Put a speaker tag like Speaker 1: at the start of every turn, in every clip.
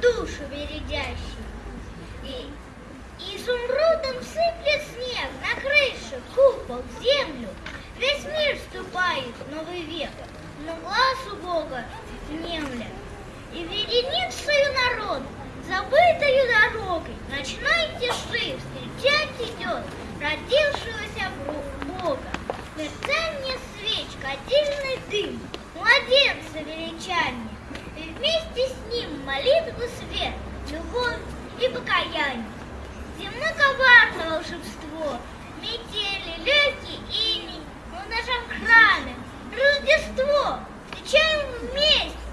Speaker 1: душу бередящий. И изумрудом сыплет снег на крышу, купол, землю. Весь мир вступает в новый век, но глаз у Бога немля. И веренит свою народ забытою дорогой, Начинайте тиши встречать идет родившегося Бога. Мерцание свечка, отдельный дым, младенца величание, и вместе с молитву свет, любовь и покаяние. Земно коварное волшебство, метели, легкий ини, умножаем храмы, Рождество, встречаем вместе.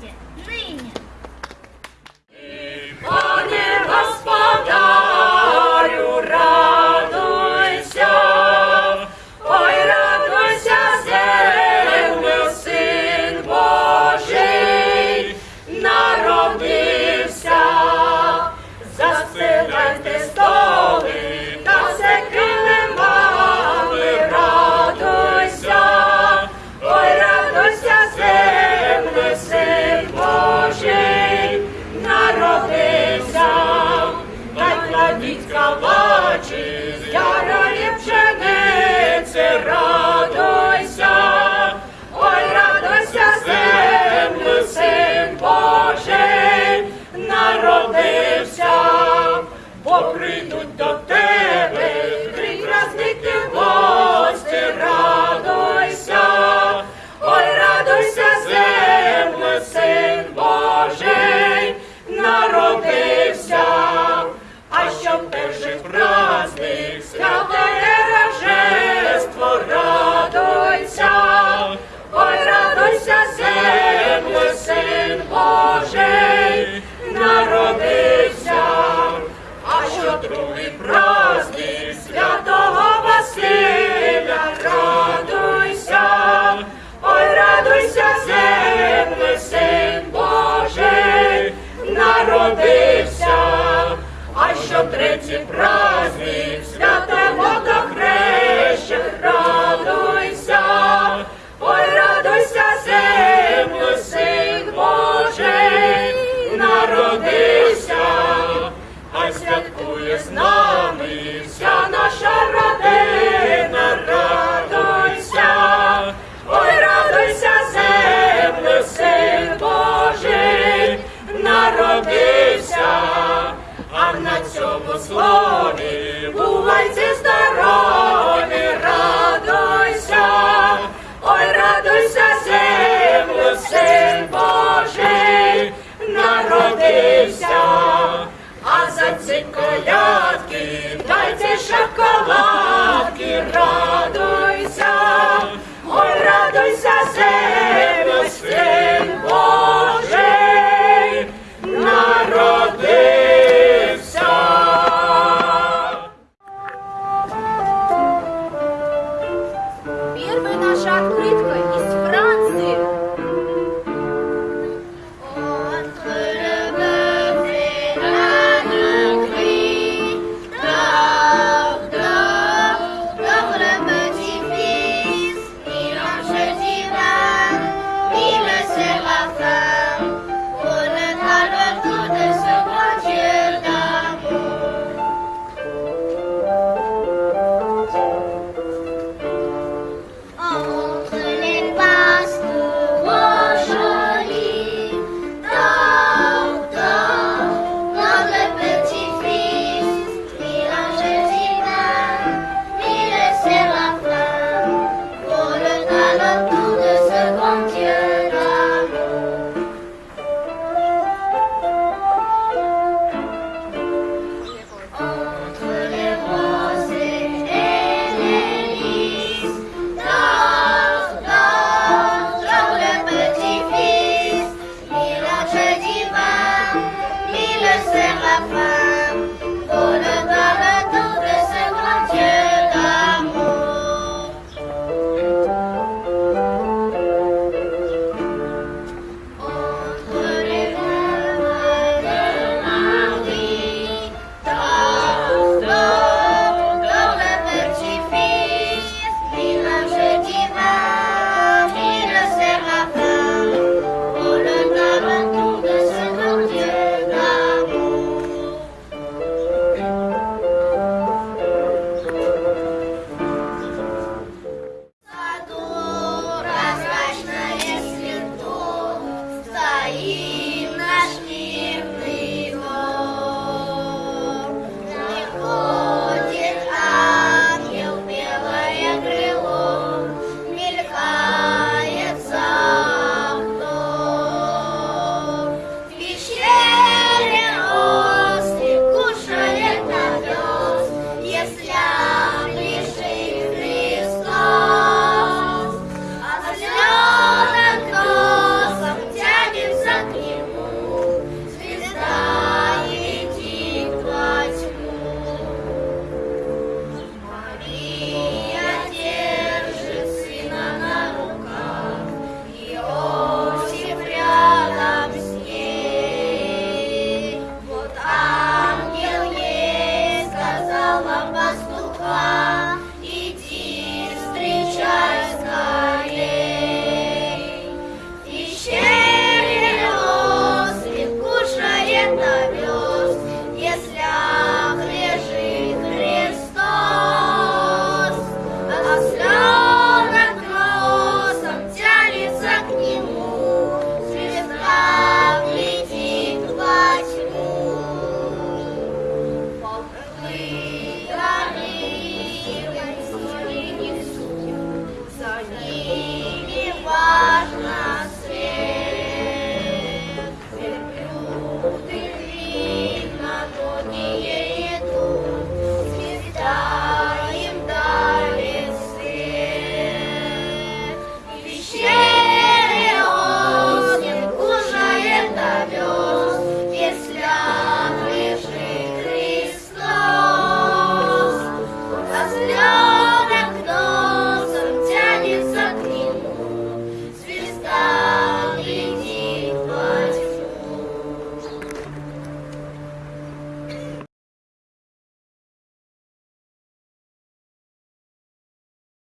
Speaker 2: Наша
Speaker 3: открытка.